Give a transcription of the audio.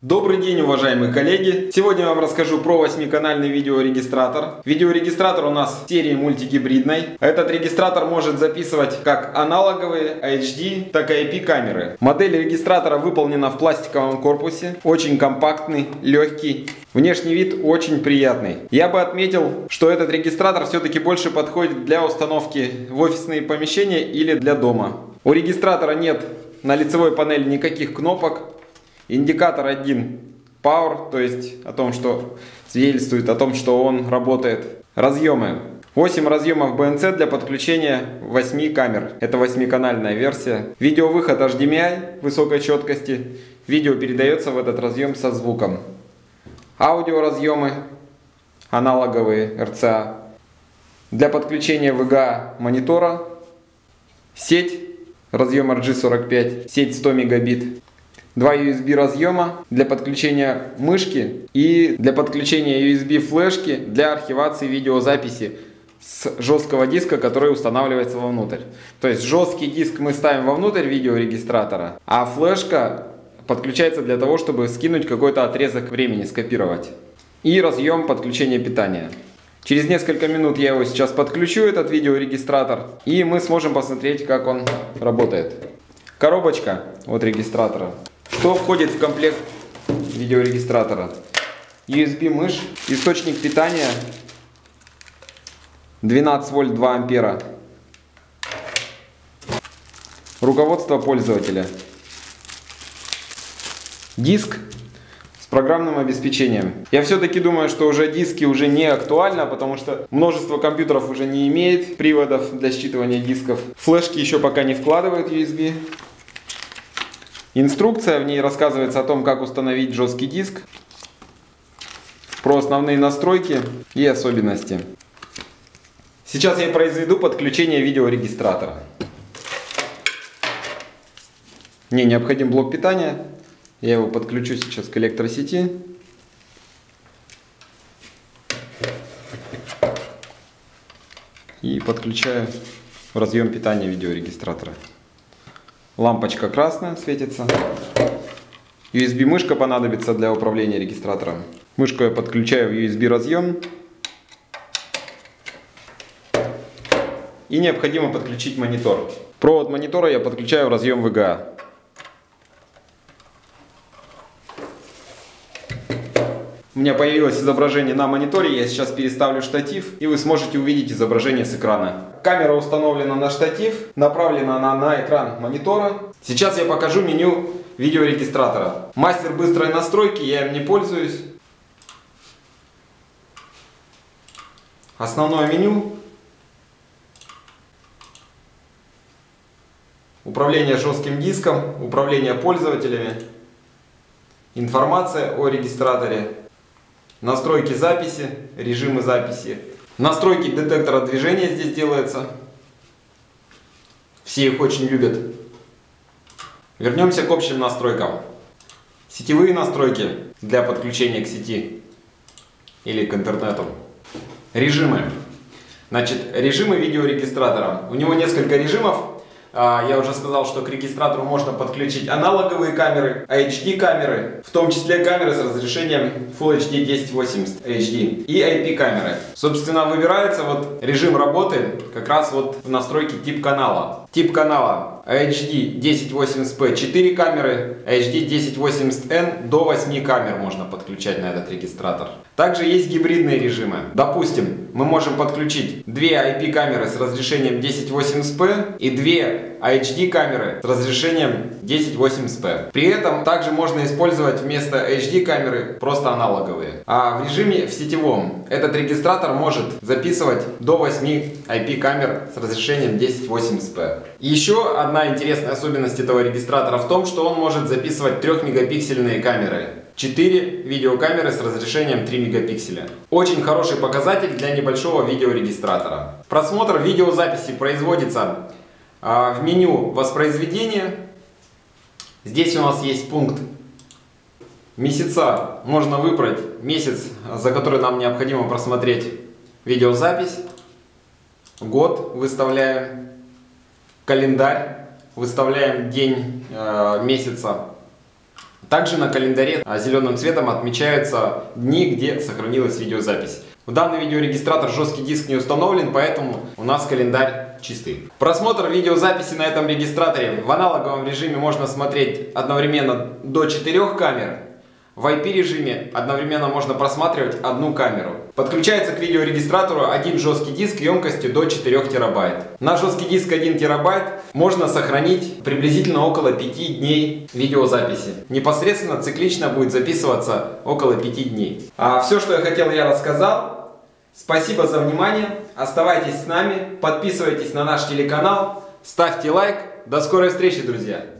Добрый день, уважаемые коллеги! Сегодня я вам расскажу про 8-канальный видеорегистратор. Видеорегистратор у нас серии мультигибридной. Этот регистратор может записывать как аналоговые HD, так и IP камеры. Модель регистратора выполнена в пластиковом корпусе. Очень компактный, легкий. Внешний вид очень приятный. Я бы отметил, что этот регистратор все-таки больше подходит для установки в офисные помещения или для дома. У регистратора нет на лицевой панели никаких кнопок. Индикатор один Power, то есть о том, что свидетельствует о том, что он работает. Разъемы. 8 разъемов BNC для подключения 8 камер. Это 8-канальная версия. Видеовыход HDMI высокой четкости. Видео передается в этот разъем со звуком. Аудиоразъемы аналоговые RCA. Для подключения VGA монитора. Сеть разъем RG45, сеть 100 мегабит два USB разъема для подключения мышки и для подключения USB флешки для архивации видеозаписи с жесткого диска, который устанавливается вовнутрь. То есть жесткий диск мы ставим вовнутрь видеорегистратора, а флешка подключается для того, чтобы скинуть какой-то отрезок времени, скопировать. И разъем подключения питания. Через несколько минут я его сейчас подключу, этот видеорегистратор, и мы сможем посмотреть, как он работает. Коробочка от регистратора. Что входит в комплект видеорегистратора? USB мышь, источник питания 12 вольт 2 ампера. Руководство пользователя. Диск с программным обеспечением. Я все-таки думаю, что уже диски уже не актуально, потому что множество компьютеров уже не имеет приводов для считывания дисков. Флешки еще пока не вкладывают USB. Инструкция, в ней рассказывается о том, как установить жесткий диск, про основные настройки и особенности. Сейчас я произведу подключение видеорегистратора. Мне необходим блок питания. Я его подключу сейчас к электросети. И подключаю разъем питания видеорегистратора. Лампочка красная светится. USB мышка понадобится для управления регистратором. Мышку я подключаю в USB разъем. И необходимо подключить монитор. Провод монитора я подключаю в разъем VGA. У меня появилось изображение на мониторе, я сейчас переставлю штатив, и вы сможете увидеть изображение с экрана. Камера установлена на штатив, направлена она на экран монитора. Сейчас я покажу меню видеорегистратора. Мастер быстрой настройки, я им не пользуюсь. Основное меню. Управление жестким диском, управление пользователями, информация о регистраторе, Настройки записи, режимы записи. Настройки детектора движения здесь делаются. Все их очень любят. Вернемся к общим настройкам. Сетевые настройки для подключения к сети или к интернету. Режимы. Значит, режимы видеорегистратора. У него несколько режимов. А, я уже сказал, что к регистратору можно подключить аналоговые камеры, HD камеры, в том числе камеры с разрешением Full HD 1080 HD и IP камеры. Собственно, выбирается вот режим работы как раз вот в настройке тип канала. Тип канала HD 1080p 4 камеры, HD 1080N до 8 камер можно подключать на этот регистратор. Также есть гибридные режимы. Допустим, мы можем подключить две IP камеры с разрешением 1080p и две HD камеры с разрешением 1080p. При этом также можно использовать вместо HD камеры просто аналоговые. А в режиме в сетевом этот регистратор может записывать до 8 IP камер с разрешением 1080p. Еще одна интересная особенность этого регистратора в том, что он может записывать 3 мегапиксельные камеры. 4 видеокамеры с разрешением 3 мегапикселя. Очень хороший показатель для небольшого видеорегистратора. Просмотр видеозаписи производится в меню воспроизведения. Здесь у нас есть пункт месяца. Можно выбрать месяц, за который нам необходимо просмотреть видеозапись. Год выставляем. Календарь. Выставляем день э, месяца Также на календаре а, зеленым цветом отмечаются дни, где сохранилась видеозапись. В данный видеорегистратор жесткий диск не установлен, поэтому у нас календарь чистый. Просмотр видеозаписи на этом регистраторе в аналоговом режиме можно смотреть одновременно до 4 камер. В IP режиме одновременно можно просматривать одну камеру. Подключается к видеорегистратору один жесткий диск емкостью до 4 терабайт. На жесткий диск 1 терабайт можно сохранить приблизительно около 5 дней видеозаписи. Непосредственно циклично будет записываться около 5 дней. А все, что я хотел, я рассказал. Спасибо за внимание. Оставайтесь с нами, подписывайтесь на наш телеканал, ставьте лайк. До скорой встречи, друзья!